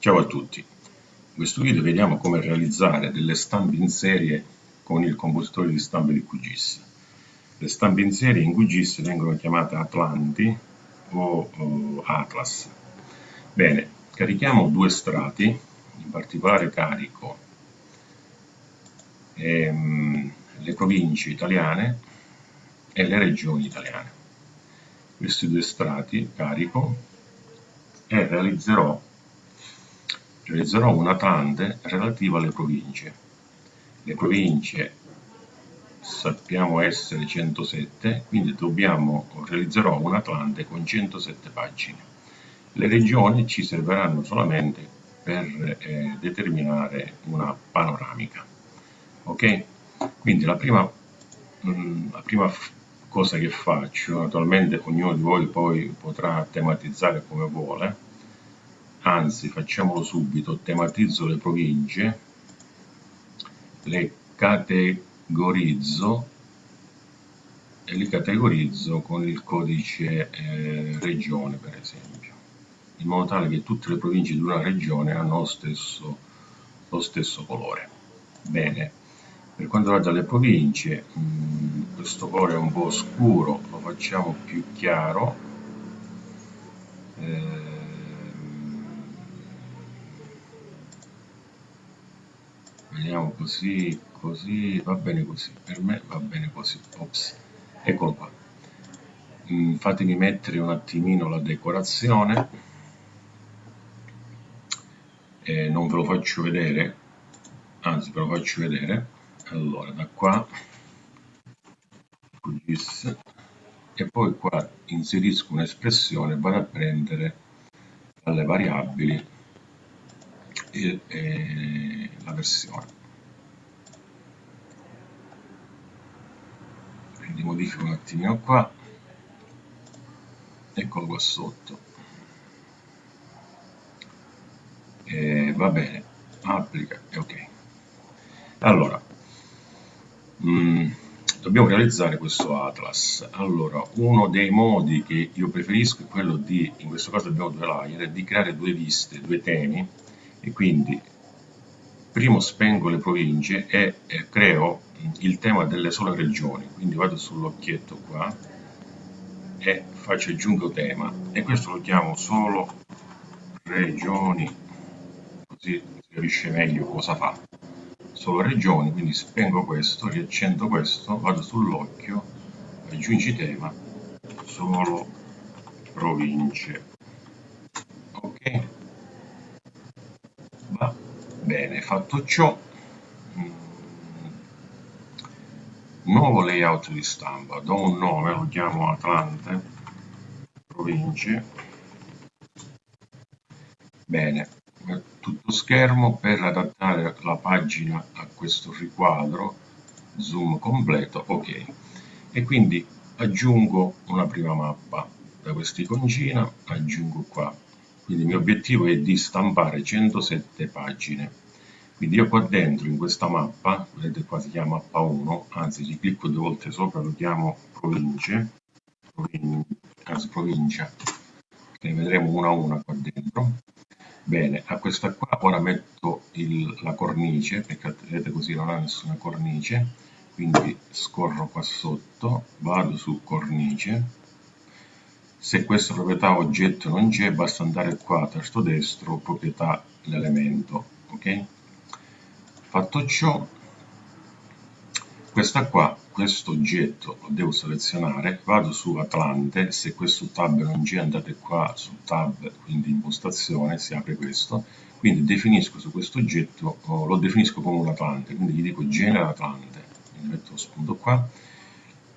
Ciao a tutti, in questo video vediamo come realizzare delle stampe in serie con il compositore di stampe di QGIS. Le stampe in serie in QGIS vengono chiamate Atlanti o, o Atlas. Bene, carichiamo due strati, in particolare carico ehm, le province italiane e le regioni italiane. Questi due strati carico e realizzerò realizzerò un Atlante relativo alle province. Le province sappiamo essere 107, quindi dobbiamo, realizzerò un Atlante con 107 pagine. Le regioni ci serviranno solamente per eh, determinare una panoramica. Ok? Quindi la prima, mh, mm, la prima cosa che faccio, naturalmente ognuno di voi poi potrà tematizzare come vuole, anzi facciamolo subito, tematizzo le province, le categorizzo e li categorizzo con il codice eh, regione per esempio, in modo tale che tutte le province di una regione hanno lo stesso, lo stesso colore. Bene, per quanto riguarda le province, mh, mm, questo colore è un po' scuro, lo facciamo più chiaro. Eh, vediamo così, così, va bene così, per me va bene così, ops, eccolo qua. Mm, fatemi mettere un attimino la decorazione, eh, non ve lo faccio vedere, anzi ve lo faccio vedere, allora da qua, e poi qua inserisco un'espressione, vado a prendere dalle variabili. E, e la versione. Quindi modifico un attimino qua, eccolo qua sotto. E va bene, applica e ok. Allora, mh, mm, dobbiamo realizzare questo atlas. Allora, uno dei modi che io preferisco è quello di, in questo caso abbiamo due layer, di creare due viste, due temi, e quindi primo spengo le province e, e creo il tema delle sole regioni. Quindi vado sull'occhietto qua e faccio aggiungo tema. E questo lo chiamo solo regioni così si capisce meglio cosa fa. Solo regioni quindi spengo questo riaccendo questo vado sull'occhio aggiungi tema solo province ok Bene, fatto ciò, mm, nuovo layout di stampa, do un nome, lo chiamo Atlante, province, bene, tutto schermo per adattare la pagina a questo riquadro, zoom completo, ok, e quindi aggiungo una prima mappa da quest'iconcina, aggiungo qua. Quindi il mio obiettivo è di stampare 107 pagine quindi io qua dentro in questa mappa vedete qua si chiama mappa 1 anzi ci clicco due volte sopra lo chiamo province provin anzi provincia. Ne vedremo una a una qua dentro. Bene a questa qua ora metto il, la cornice perché vedete così non ha nessuna cornice quindi scorro qua sotto vado su cornice. Se questa proprietà oggetto non c'è, basta andare qua tasto destro, proprietà l'elemento, ok? Fatto ciò, questa qua, questo oggetto lo devo selezionare, vado su Atlante, se questo tab non c'è andate qua su tab, quindi impostazione, si apre questo, quindi definisco su questo oggetto, lo definisco come un Atlante, quindi gli dico genera Atlante, quindi metto lo spunto qua,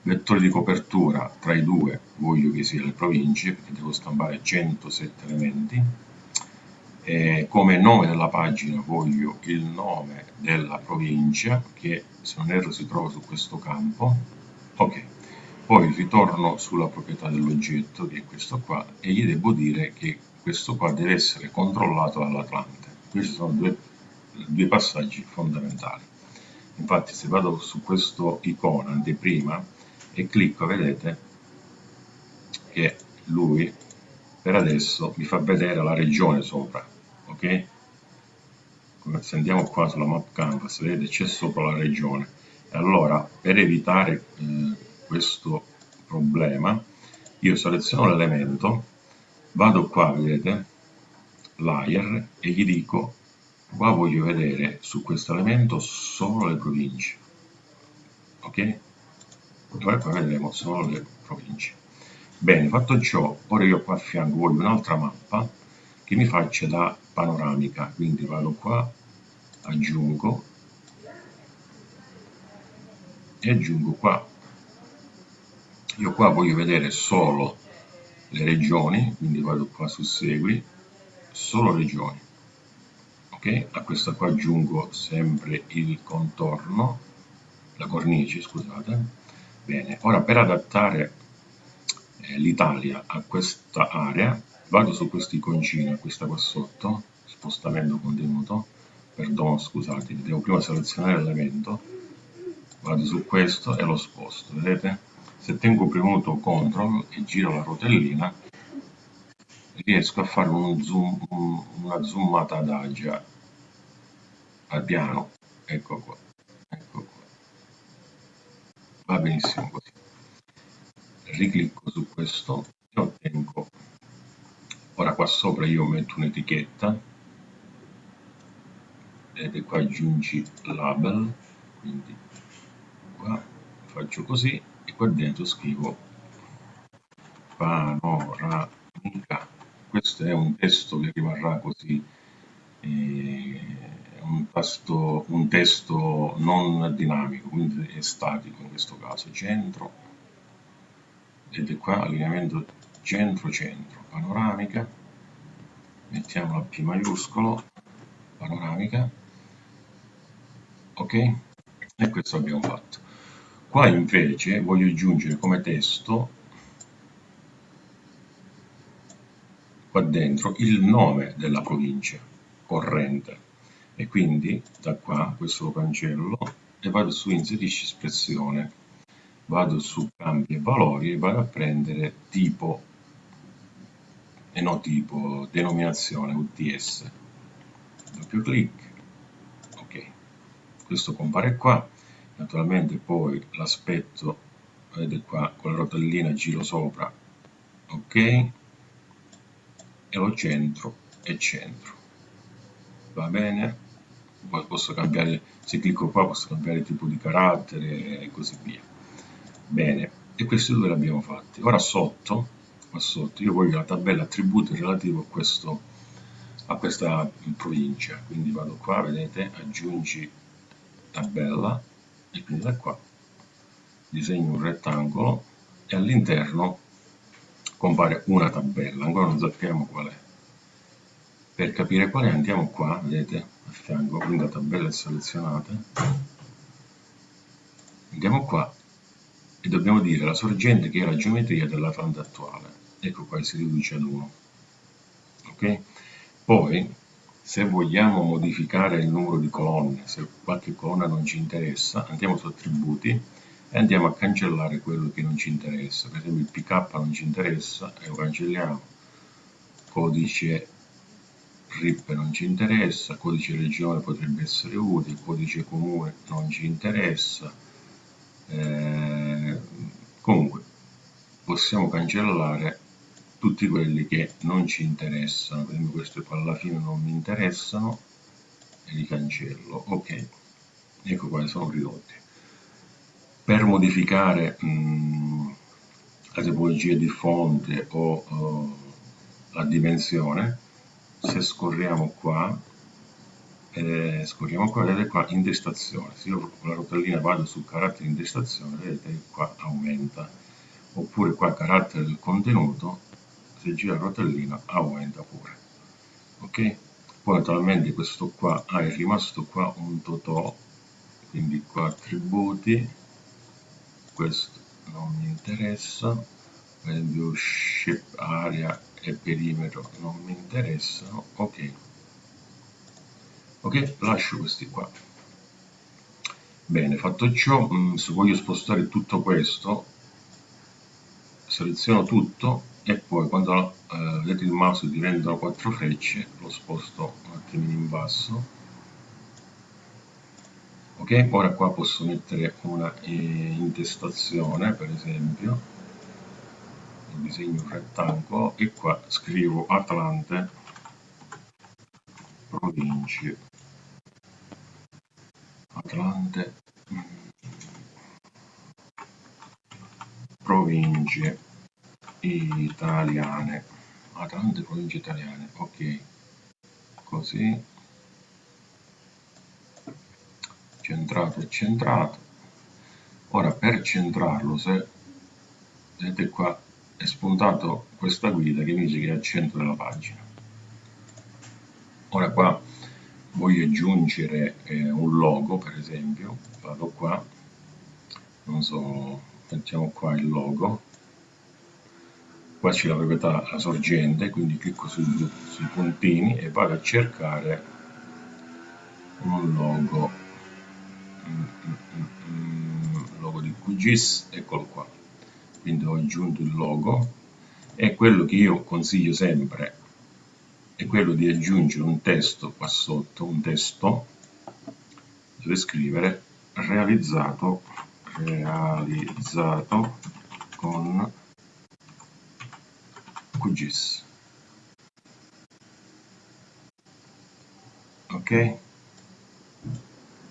vettore di copertura tra i due voglio che sia le province perché devo stampare 107 elementi e come nome della pagina voglio il nome della provincia che se non erro si trova su questo campo. Ok poi ritorno sulla proprietà dell'oggetto che è questo qua e gli devo dire che questo qua deve essere controllato dall'Atlante. Questi sono due, due passaggi fondamentali. Infatti se vado su questo icona anteprima e clicco vedete che lui per adesso mi fa vedere la regione sopra ok? Se andiamo qua sulla map canvas, vedete c'è sopra la regione. E allora, per evitare eh, questo problema, io seleziono l'elemento, vado qua, vedete, layer, e gli dico, qua voglio vedere su questo elemento solo le province, ok? Dove poi vedremo solo le province. Bene, fatto ciò, ora io qua a fianco voglio un'altra mappa che mi faccia da panoramica, quindi vado qua, aggiungo e aggiungo qua. Io qua voglio vedere solo le regioni, quindi vado qua su segui, solo regioni. Ok, a questa qua aggiungo sempre il contorno, la cornice, scusate. Bene, ora per adattare eh, l'Italia a questa area, vado su questo iconcino, questa qua sotto, spostamento contenuto, perdono scusate, devo prima selezionare l'elemento, vado su questo e lo sposto, vedete? Se tengo premuto CTRL e giro la rotellina, riesco a fare un zoom, una zoomata adagia al piano, ecco qua, ecco qua, va benissimo così. Riclicco su questo e ottengo ora qua sopra io metto un'etichetta. Vedete qua aggiungi label. Quindi qua faccio così e qua dentro scrivo panoramica questo è un testo che rimarrà così. Eh, un, tasto, un testo non dinamico quindi è statico in questo caso. Centro. Vedete qua allineamento centro-centro, panoramica, mettiamo la P maiuscolo, panoramica, ok? E questo abbiamo fatto. Qua invece voglio aggiungere come testo, qua dentro, il nome della provincia corrente. E quindi da qua questo lo cancello e vado su inserisci espressione vado su cambi e valori e vado a prendere tipo e no tipo denominazione UTS doppio clic ok. Questo compare qua. Naturalmente poi l'aspetto vedete qua con la rotellina giro sopra ok. E lo centro e centro. Va bene? Poi posso cambiare se clicco qua posso cambiare tipo di carattere e così via. Bene, e questi due li abbiamo fatti. Ora sotto, qua sotto, io voglio la tabella attributi relativo a, questo, a questa provincia. Quindi vado qua, vedete, aggiungi tabella, e quindi da qua disegno un rettangolo e all'interno compare una tabella, ancora non sappiamo qual è. Per capire quale andiamo qua, vedete, a fianco, quindi la tabella è selezionata. Andiamo qua e dobbiamo dire la sorgente che è la geometria della fronte attuale. Ecco qua si riduce ad 1. Ok? Poi, se vogliamo modificare il numero di colonne, se qualche colonna non ci interessa, andiamo su attributi e andiamo a cancellare quello che non ci interessa. Per esempio il PK non ci interessa e lo cancelliamo. Codice RIP non ci interessa, codice regione potrebbe essere utile, codice comune non ci interessa, eh, comunque possiamo cancellare tutti quelli che non ci interessano per esempio questi qua alla fine non mi interessano e li cancello. Ok ecco qua sono ridotti per modificare mh, la tipologia di fonte o uh, la dimensione se scorriamo qua eh, scorriamo qua, vedete qua intestazione, se io con la rotellina vado su carattere intestazione, vedete qua aumenta, oppure qua carattere del contenuto, se gira la rotellina aumenta pure, ok? Poi naturalmente questo qua, ah, è rimasto qua un totò, quindi qua attributi, questo non mi interessa, per esempio area e perimetro non mi interessano, ok. Ok? Lascio questi qua. Bene fatto ciò mm, se voglio spostare tutto questo seleziono tutto e poi quando eh, il mouse diventano quattro frecce lo sposto un attimino in basso. Ok? Ora qua posso mettere una eh, intestazione per esempio. Disegno un rettangolo. E qua scrivo Atlante province. Atlante province italiane Atlante province italiane ok. Così. Centrato e centrato. Ora per centrarlo se vedete qua è spuntato questa guida che mi dice che è al centro della pagina. Ora qua voglio aggiungere eh, un logo per esempio. Vado qua. Non so mettiamo qua il logo qua c'è la proprietà la sorgente quindi clicco sui, sui puntini e vado a cercare un logo. Mm, mm, mm, logo di QGIS eccolo qua. Quindi ho aggiunto il logo. E quello che io consiglio sempre è quello di aggiungere un testo qua sotto, un testo dove scrivere realizzato, realizzato con QGIS. Ok?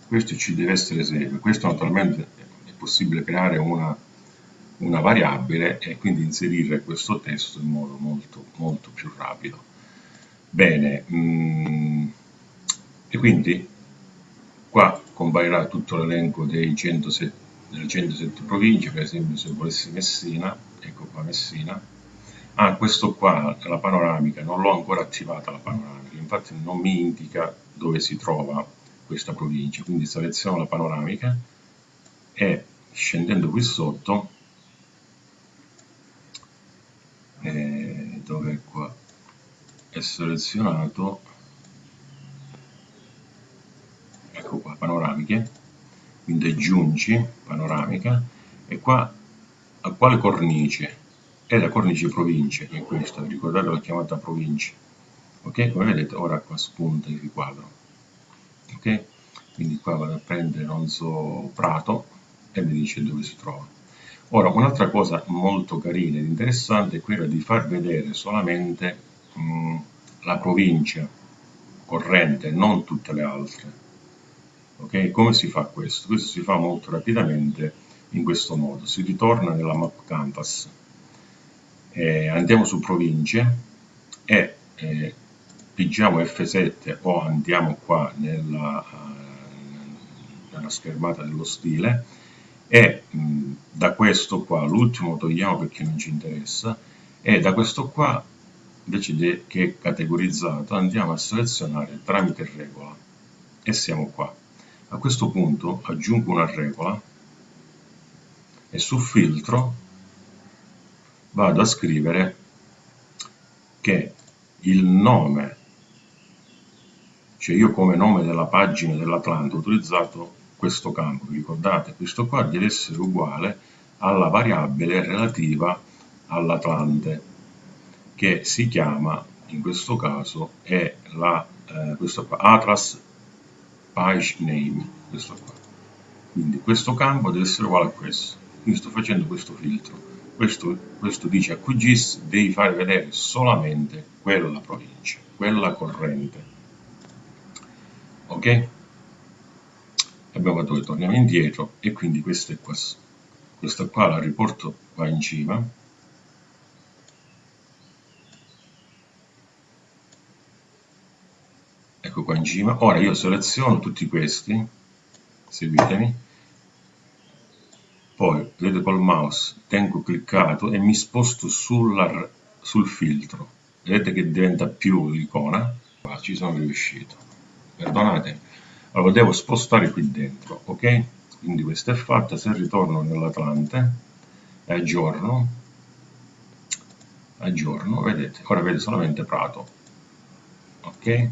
Questo ci deve essere sempre. Questo naturalmente è possibile creare una una variabile e quindi inserire questo testo in modo molto, molto più rapido. Bene, mm, e quindi qua comparirà tutto l'elenco delle 107 province, per esempio se volessi Messina, ecco qua Messina, ah questo qua, la panoramica, non l'ho ancora attivata la panoramica, infatti non mi indica dove si trova questa provincia, quindi seleziono la panoramica e scendendo qui sotto eh, dove qua? È selezionato ecco qua panoramiche quindi aggiungi panoramica e qua a quale cornice è la cornice province è questa ricordate l'ho chiamata provincia ok come vedete ora qua spunta il riquadro ok quindi qua vado a prendere non so prato e mi dice dove si trova Ora, un'altra cosa molto carina ed interessante è quella di far vedere solamente mh, la provincia corrente, non tutte le altre. Ok? Come si fa questo? Questo si fa molto rapidamente in questo modo. Si ritorna nella map canvas, eh, andiamo su province e eh, pigiamo F7 o andiamo qua nella, uh, nella schermata dello stile e mh, da questo qua, l'ultimo togliamo perché non ci interessa, e da questo qua, invece che è categorizzato, andiamo a selezionare tramite regola e siamo qua. A questo punto aggiungo una regola e su filtro vado a scrivere che il nome, cioè io come nome della pagina dell'Atlante ho utilizzato questo campo, ricordate? Questo qua deve essere uguale alla variabile relativa all'Atlante, che si chiama, in questo caso, è la, eh, questo qua, Atlas Page Name, questo qua. Quindi questo campo deve essere uguale a questo. Quindi sto facendo questo filtro. Questo, questo dice a QGIS devi fare vedere solamente quella provincia, quella corrente. Ok? abbiamo fatto che torniamo indietro e quindi questa è qua. Questa qua la riporto qua in cima. Ecco qua in cima. Ora io seleziono tutti questi. Seguitemi poi vedete col mouse tengo cliccato e mi sposto sulla, sul filtro. Vedete che diventa più l'icona qua ci sono riuscito. Perdonate. Allora devo spostare qui dentro ok? Quindi questa è fatta. Se ritorno nell'Atlante e aggiorno aggiorno vedete. Ora vede solamente Prato ok?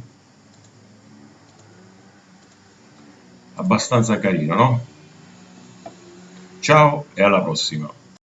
Abbastanza carino no ciao e alla prossima